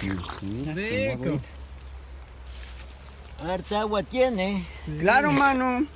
Rico. Harta agua tiene. Claro, mano.